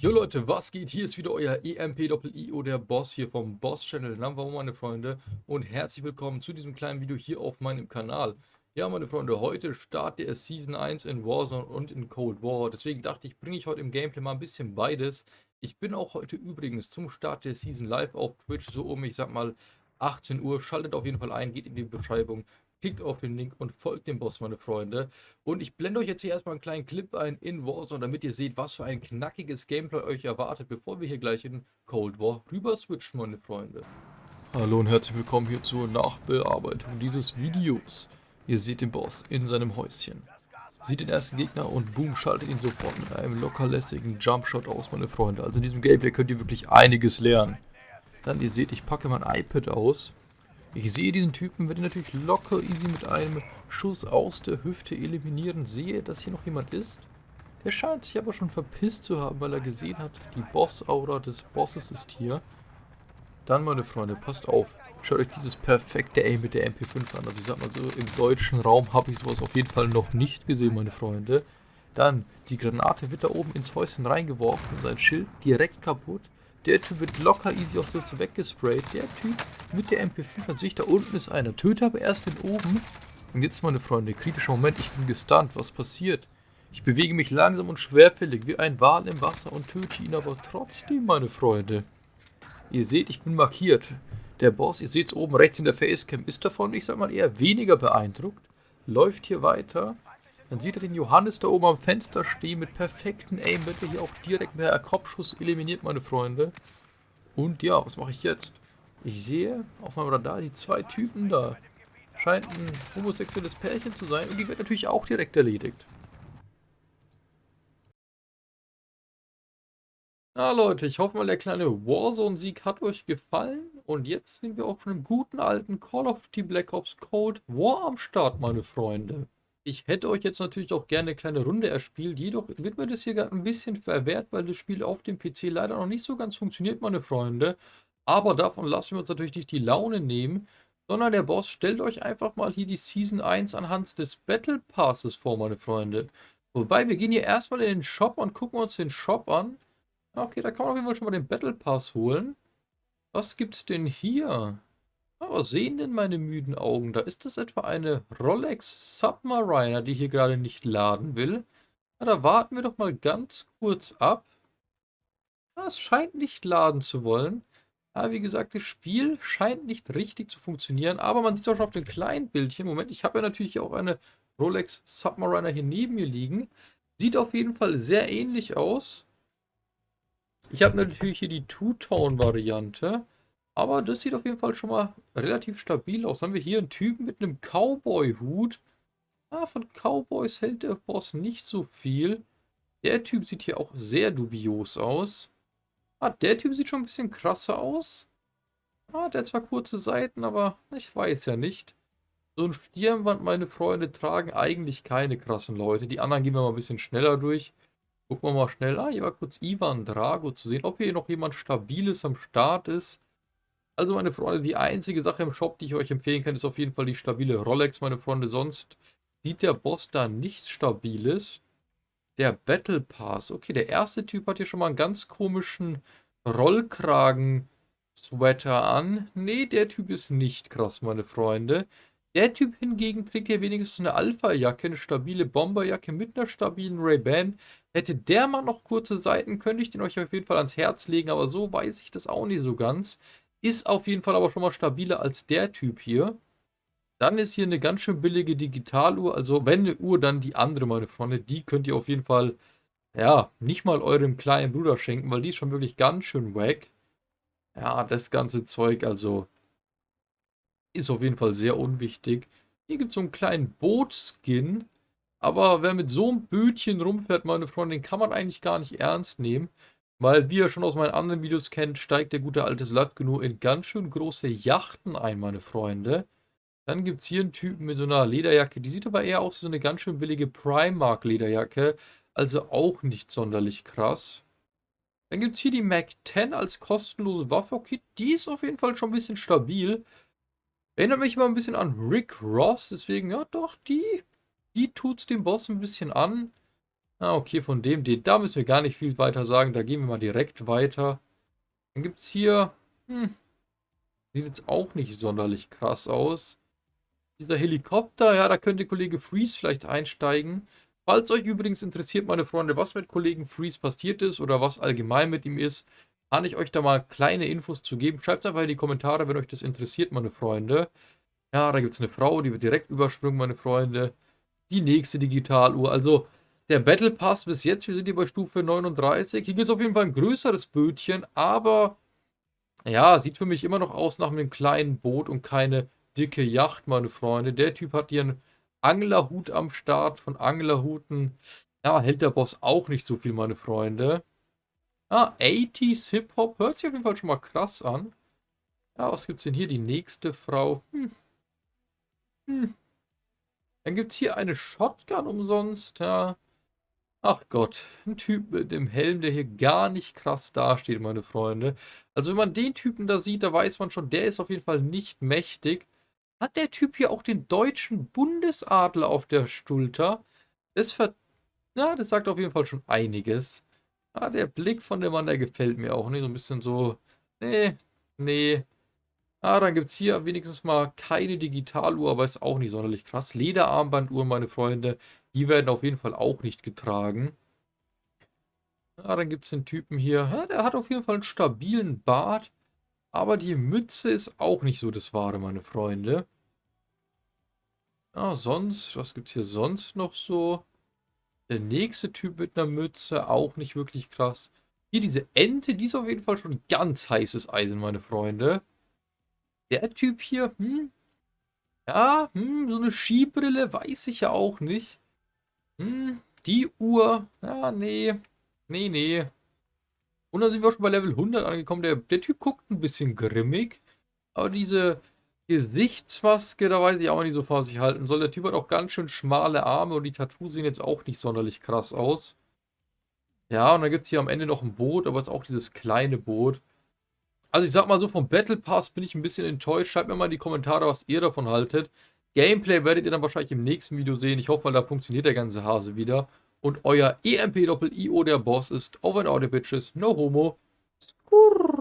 Jo Leute, was geht? Hier ist wieder euer EMP-IO, der Boss hier vom Boss-Channel Number One, meine Freunde. Und herzlich willkommen zu diesem kleinen Video hier auf meinem Kanal. Ja, meine Freunde, heute startet es Season 1 in Warzone und in Cold War. Deswegen dachte ich, bringe ich heute im Gameplay mal ein bisschen beides. Ich bin auch heute übrigens zum Start der Season live auf Twitch, so um, ich sag mal, 18 Uhr. Schaltet auf jeden Fall ein, geht in die Beschreibung, klickt auf den Link und folgt dem Boss, meine Freunde. Und ich blende euch jetzt hier erstmal einen kleinen Clip ein in Warzone, damit ihr seht, was für ein knackiges Gameplay euch erwartet, bevor wir hier gleich in Cold War rüber switchen, meine Freunde. Hallo und herzlich willkommen hier zur Nachbearbeitung dieses Videos. Ihr seht den Boss in seinem Häuschen. Sieht den ersten Gegner und boom, schaltet ihn sofort mit einem lockerlässigen Jumpshot aus, meine Freunde. Also in diesem Gameplay könnt ihr wirklich einiges lernen. Dann, ihr seht, ich packe mein iPad aus ich sehe diesen Typen, werde ihn natürlich locker easy mit einem Schuss aus der Hüfte eliminieren. Sehe, dass hier noch jemand ist. Der scheint sich aber schon verpisst zu haben, weil er gesehen hat, die Boss-Aura des Bosses ist hier. Dann, meine Freunde, passt auf. Schaut euch dieses perfekte Aim mit der MP5 an. Also ich sag mal so, im deutschen Raum habe ich sowas auf jeden Fall noch nicht gesehen, meine Freunde. Dann, die Granate wird da oben ins Häuschen reingeworfen und sein Schild direkt kaputt. Der Typ wird locker easy auch so weggesprayt. Der Typ mit der MP5 an sich, da unten ist einer. Töte aber erst den oben. Und jetzt, meine Freunde, kritischer Moment, ich bin gestunt. Was passiert? Ich bewege mich langsam und schwerfällig wie ein Wal im Wasser und töte ihn aber trotzdem, meine Freunde. Ihr seht, ich bin markiert. Der Boss, ihr seht es oben rechts in der Facecam, ist davon, ich sag mal, eher weniger beeindruckt. Läuft hier weiter. Dann sieht er den Johannes da oben am Fenster stehen mit perfekten Aim, wird er hier auch direkt per Kopfschuss eliminiert, meine Freunde. Und ja, was mache ich jetzt? Ich sehe auf meinem Radar die zwei Typen da. Scheint ein homosexuelles Pärchen zu sein und die wird natürlich auch direkt erledigt. Na Leute, ich hoffe mal, der kleine Warzone-Sieg hat euch gefallen. Und jetzt sind wir auch schon im guten alten Call of Duty Black Ops Code War am Start, meine Freunde. Ich hätte euch jetzt natürlich auch gerne eine kleine Runde erspielt, jedoch wird mir das hier gerade ein bisschen verwehrt, weil das Spiel auf dem PC leider noch nicht so ganz funktioniert, meine Freunde. Aber davon lassen wir uns natürlich nicht die Laune nehmen, sondern der Boss stellt euch einfach mal hier die Season 1 anhand des Battle Passes vor, meine Freunde. Wobei, wir gehen hier erstmal in den Shop und gucken uns den Shop an. Okay, da kann man auf jeden Fall schon mal den Battle Pass holen. Was gibt's denn hier? Was sehen denn meine müden Augen? Da ist das etwa eine Rolex Submariner, die hier gerade nicht laden will. Na, da warten wir doch mal ganz kurz ab. Ja, es scheint nicht laden zu wollen. Ja, wie gesagt, das Spiel scheint nicht richtig zu funktionieren, aber man sieht es auch schon auf dem kleinen Bildchen. Moment, ich habe ja natürlich auch eine Rolex Submariner hier neben mir liegen. Sieht auf jeden Fall sehr ähnlich aus. Ich habe natürlich hier die Two-Tone-Variante. Aber das sieht auf jeden Fall schon mal relativ stabil aus. Haben wir hier einen Typen mit einem Cowboy-Hut. Ah, von Cowboys hält der Boss nicht so viel. Der Typ sieht hier auch sehr dubios aus. Ah, der Typ sieht schon ein bisschen krasser aus. Ah, der hat zwar kurze Seiten, aber ich weiß ja nicht. So ein Stirnband, meine Freunde, tragen eigentlich keine krassen Leute. Die anderen gehen wir mal ein bisschen schneller durch. Gucken wir mal schnell. Ah, hier war kurz Ivan Drago zu sehen, ob hier noch jemand Stabiles am Start ist. Also meine Freunde, die einzige Sache im Shop, die ich euch empfehlen kann, ist auf jeden Fall die stabile Rolex, meine Freunde. Sonst sieht der Boss da nichts Stabiles. Der Battle Pass. Okay, der erste Typ hat hier schon mal einen ganz komischen Rollkragen-Sweater an. Nee, der Typ ist nicht krass, meine Freunde. Der Typ hingegen trägt hier wenigstens eine Alpha-Jacke, eine stabile Bomberjacke mit einer stabilen Ray-Ban. Hätte der mal noch kurze Seiten, könnte ich den euch auf jeden Fall ans Herz legen, aber so weiß ich das auch nicht so ganz. Ist auf jeden Fall aber schon mal stabiler als der Typ hier. Dann ist hier eine ganz schön billige Digitaluhr. Also wenn eine Uhr, dann die andere, meine Freunde. Die könnt ihr auf jeden Fall, ja, nicht mal eurem kleinen Bruder schenken, weil die ist schon wirklich ganz schön wack. Ja, das ganze Zeug, also ist auf jeden Fall sehr unwichtig. Hier gibt es so einen kleinen Bootskin. Aber wer mit so einem Bötchen rumfährt, meine Freunde, den kann man eigentlich gar nicht ernst nehmen. Weil, wie ihr schon aus meinen anderen Videos kennt, steigt der gute alte Slatko in ganz schön große Yachten ein, meine Freunde. Dann gibt es hier einen Typen mit so einer Lederjacke. Die sieht aber eher aus wie so eine ganz schön billige Primark Lederjacke. Also auch nicht sonderlich krass. Dann gibt es hier die Mac 10 als kostenlose Waffe. Okay, die ist auf jeden Fall schon ein bisschen stabil. Erinnert mich immer ein bisschen an Rick Ross. Deswegen, ja doch, die, die tut es dem Boss ein bisschen an. Ah, okay, von dem, den, da müssen wir gar nicht viel weiter sagen. Da gehen wir mal direkt weiter. Dann gibt es hier... Hm, sieht jetzt auch nicht sonderlich krass aus. Dieser Helikopter, ja, da könnte Kollege Freeze vielleicht einsteigen. Falls euch übrigens interessiert, meine Freunde, was mit Kollegen Freeze passiert ist oder was allgemein mit ihm ist, kann ich euch da mal kleine Infos zu geben. Schreibt es einfach in die Kommentare, wenn euch das interessiert, meine Freunde. Ja, da gibt es eine Frau, die wird direkt übersprungen, meine Freunde. Die nächste Digitaluhr. Also, der Battle Pass bis jetzt, wir sind hier bei Stufe 39. Hier gibt es auf jeden Fall ein größeres Bötchen, aber ja, sieht für mich immer noch aus nach einem kleinen Boot und keine dicke Yacht, meine Freunde. Der Typ hat hier einen Anglerhut am Start. Von Anglerhuten, ja, hält der Boss auch nicht so viel, meine Freunde. Ah, 80s Hip-Hop. Hört sich auf jeden Fall schon mal krass an. Ja, was gibt's denn hier? Die nächste Frau. Hm. Hm. Dann gibt's hier eine Shotgun umsonst. Ja. Ach Gott, ein Typ mit dem Helm, der hier gar nicht krass dasteht, meine Freunde. Also wenn man den Typen da sieht, da weiß man schon, der ist auf jeden Fall nicht mächtig. Hat der Typ hier auch den deutschen Bundesadler auf der Schulter? Das ver... Na, das sagt auf jeden Fall schon einiges. Ah, der Blick von dem Mann, der gefällt mir auch. Ne? So ein bisschen so... Nee, nee. Ah, dann gibt es hier wenigstens mal keine Digitaluhr, aber ist auch nicht sonderlich krass. Lederarmbanduhren, meine Freunde, die werden auf jeden Fall auch nicht getragen. Ah, dann gibt es den Typen hier. Ja, der hat auf jeden Fall einen stabilen Bart. Aber die Mütze ist auch nicht so das Wahre, meine Freunde. Ah, sonst, was gibt es hier sonst noch so? Der nächste Typ mit einer Mütze, auch nicht wirklich krass. Hier diese Ente, die ist auf jeden Fall schon ganz heißes Eisen, meine Freunde. Der Typ hier, hm? Ja, hm, so eine Skibrille, weiß ich ja auch nicht. Hm, die Uhr, ja, nee. Nee, nee. Und dann sind wir schon bei Level 100 angekommen. Der, der Typ guckt ein bisschen grimmig. Aber diese Gesichtsmaske, da weiß ich auch nicht so was ich halten soll. Der Typ hat auch ganz schön schmale Arme und die Tattoos sehen jetzt auch nicht sonderlich krass aus. Ja, und dann gibt es hier am Ende noch ein Boot, aber es ist auch dieses kleine Boot. Also ich sag mal so, vom Battle Pass bin ich ein bisschen enttäuscht. Schreibt mir mal in die Kommentare, was ihr davon haltet. Gameplay werdet ihr dann wahrscheinlich im nächsten Video sehen. Ich hoffe mal, da funktioniert der ganze Hase wieder. Und euer EMP-Doppel-IO der Boss ist Over and Out, Bitches. No homo. Skurr.